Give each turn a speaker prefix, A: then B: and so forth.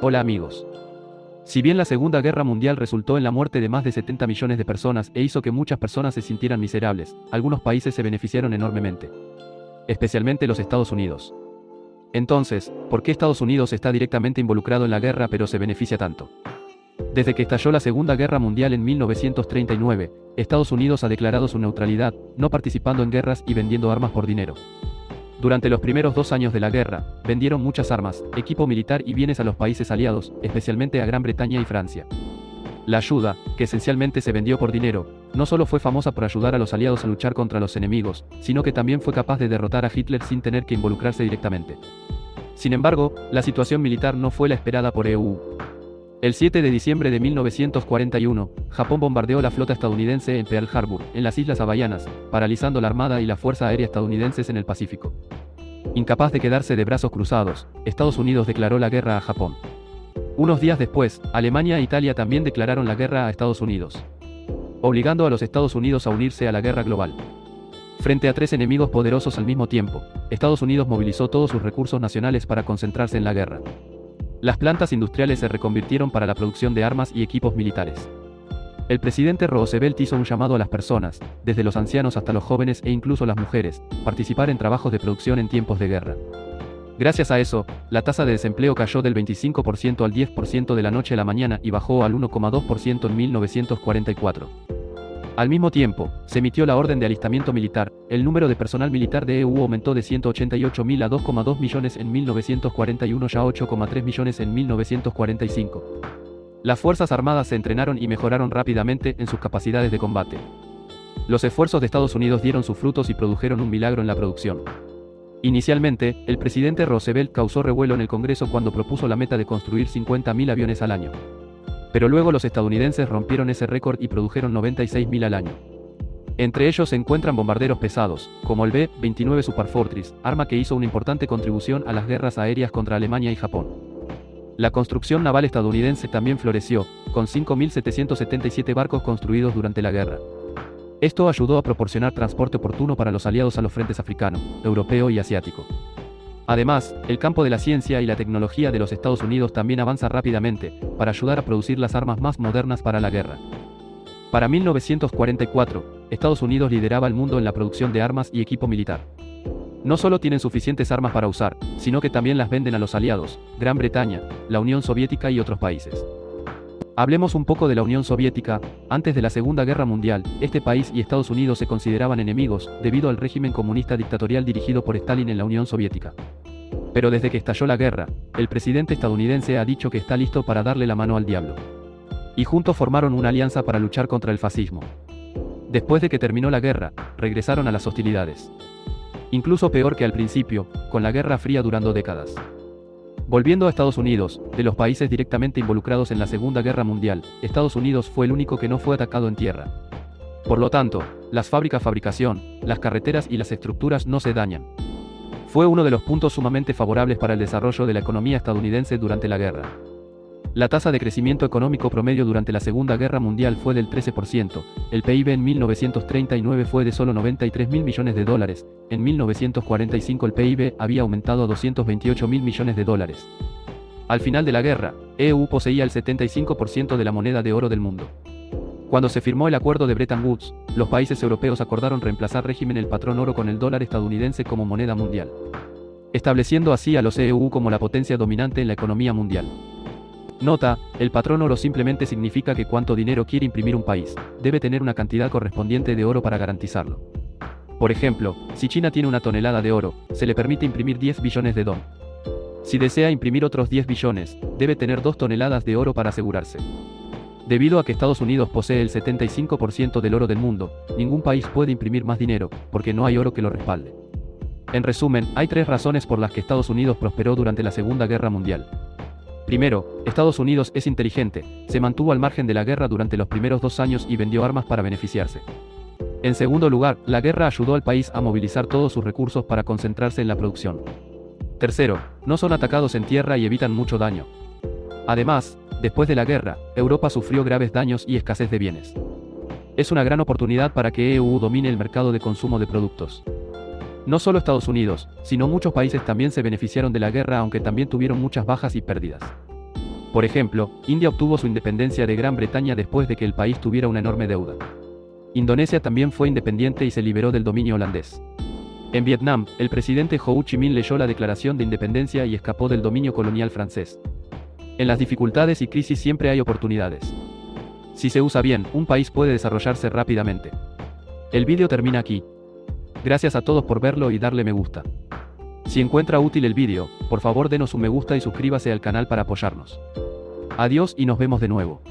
A: Hola amigos. Si bien la Segunda Guerra Mundial resultó en la muerte de más de 70 millones de personas e hizo que muchas personas se sintieran miserables, algunos países se beneficiaron enormemente. Especialmente los Estados Unidos. Entonces, ¿por qué Estados Unidos está directamente involucrado en la guerra pero se beneficia tanto? Desde que estalló la Segunda Guerra Mundial en 1939, Estados Unidos ha declarado su neutralidad, no participando en guerras y vendiendo armas por dinero. Durante los primeros dos años de la guerra, vendieron muchas armas, equipo militar y bienes a los países aliados, especialmente a Gran Bretaña y Francia. La ayuda, que esencialmente se vendió por dinero, no solo fue famosa por ayudar a los aliados a luchar contra los enemigos, sino que también fue capaz de derrotar a Hitler sin tener que involucrarse directamente. Sin embargo, la situación militar no fue la esperada por EU. El 7 de diciembre de 1941, Japón bombardeó la flota estadounidense en Pearl Harbor, en las Islas Hawaianas, paralizando la Armada y la Fuerza Aérea estadounidenses en el Pacífico. Incapaz de quedarse de brazos cruzados, Estados Unidos declaró la guerra a Japón. Unos días después, Alemania e Italia también declararon la guerra a Estados Unidos, obligando a los Estados Unidos a unirse a la guerra global. Frente a tres enemigos poderosos al mismo tiempo, Estados Unidos movilizó todos sus recursos nacionales para concentrarse en la guerra. Las plantas industriales se reconvirtieron para la producción de armas y equipos militares. El presidente Roosevelt hizo un llamado a las personas, desde los ancianos hasta los jóvenes e incluso las mujeres, participar en trabajos de producción en tiempos de guerra. Gracias a eso, la tasa de desempleo cayó del 25% al 10% de la noche a la mañana y bajó al 1,2% en 1944. Al mismo tiempo, se emitió la orden de alistamiento militar, el número de personal militar de EU aumentó de 188.000 a 2,2 millones en 1941 ya 8,3 millones en 1945. Las Fuerzas Armadas se entrenaron y mejoraron rápidamente en sus capacidades de combate. Los esfuerzos de Estados Unidos dieron sus frutos y produjeron un milagro en la producción. Inicialmente, el presidente Roosevelt causó revuelo en el Congreso cuando propuso la meta de construir 50.000 aviones al año. Pero luego los estadounidenses rompieron ese récord y produjeron 96.000 al año. Entre ellos se encuentran bombarderos pesados, como el B-29 Superfortress, arma que hizo una importante contribución a las guerras aéreas contra Alemania y Japón. La construcción naval estadounidense también floreció, con 5.777 barcos construidos durante la guerra. Esto ayudó a proporcionar transporte oportuno para los aliados a los frentes africano, europeo y asiático. Además, el campo de la ciencia y la tecnología de los Estados Unidos también avanza rápidamente, para ayudar a producir las armas más modernas para la guerra. Para 1944, Estados Unidos lideraba el mundo en la producción de armas y equipo militar. No solo tienen suficientes armas para usar, sino que también las venden a los aliados, Gran Bretaña, la Unión Soviética y otros países. Hablemos un poco de la Unión Soviética, antes de la Segunda Guerra Mundial, este país y Estados Unidos se consideraban enemigos, debido al régimen comunista dictatorial dirigido por Stalin en la Unión Soviética. Pero desde que estalló la guerra, el presidente estadounidense ha dicho que está listo para darle la mano al diablo. Y juntos formaron una alianza para luchar contra el fascismo. Después de que terminó la guerra, regresaron a las hostilidades. Incluso peor que al principio, con la Guerra Fría durando décadas. Volviendo a Estados Unidos, de los países directamente involucrados en la Segunda Guerra Mundial, Estados Unidos fue el único que no fue atacado en tierra. Por lo tanto, las fábricas fabricación, las carreteras y las estructuras no se dañan fue uno de los puntos sumamente favorables para el desarrollo de la economía estadounidense durante la guerra. La tasa de crecimiento económico promedio durante la Segunda Guerra Mundial fue del 13%, el PIB en 1939 fue de solo 93 mil millones de dólares, en 1945 el PIB había aumentado a 228 mil millones de dólares. Al final de la guerra, EU poseía el 75% de la moneda de oro del mundo. Cuando se firmó el acuerdo de Bretton Woods, los países europeos acordaron reemplazar régimen el patrón oro con el dólar estadounidense como moneda mundial, estableciendo así a los EU como la potencia dominante en la economía mundial. Nota, el patrón oro simplemente significa que cuánto dinero quiere imprimir un país, debe tener una cantidad correspondiente de oro para garantizarlo. Por ejemplo, si China tiene una tonelada de oro, se le permite imprimir 10 billones de dólares. Si desea imprimir otros 10 billones, debe tener 2 toneladas de oro para asegurarse. Debido a que Estados Unidos posee el 75% del oro del mundo, ningún país puede imprimir más dinero, porque no hay oro que lo respalde. En resumen, hay tres razones por las que Estados Unidos prosperó durante la Segunda Guerra Mundial. Primero, Estados Unidos es inteligente, se mantuvo al margen de la guerra durante los primeros dos años y vendió armas para beneficiarse. En segundo lugar, la guerra ayudó al país a movilizar todos sus recursos para concentrarse en la producción. Tercero, no son atacados en tierra y evitan mucho daño. Además, Después de la guerra, Europa sufrió graves daños y escasez de bienes. Es una gran oportunidad para que EU domine el mercado de consumo de productos. No solo Estados Unidos, sino muchos países también se beneficiaron de la guerra aunque también tuvieron muchas bajas y pérdidas. Por ejemplo, India obtuvo su independencia de Gran Bretaña después de que el país tuviera una enorme deuda. Indonesia también fue independiente y se liberó del dominio holandés. En Vietnam, el presidente Ho Chi Minh leyó la declaración de independencia y escapó del dominio colonial francés. En las dificultades y crisis siempre hay oportunidades. Si se usa bien, un país puede desarrollarse rápidamente. El vídeo termina aquí. Gracias a todos por verlo y darle me gusta. Si encuentra útil el vídeo, por favor denos un me gusta y suscríbase al canal para apoyarnos. Adiós y nos vemos de nuevo.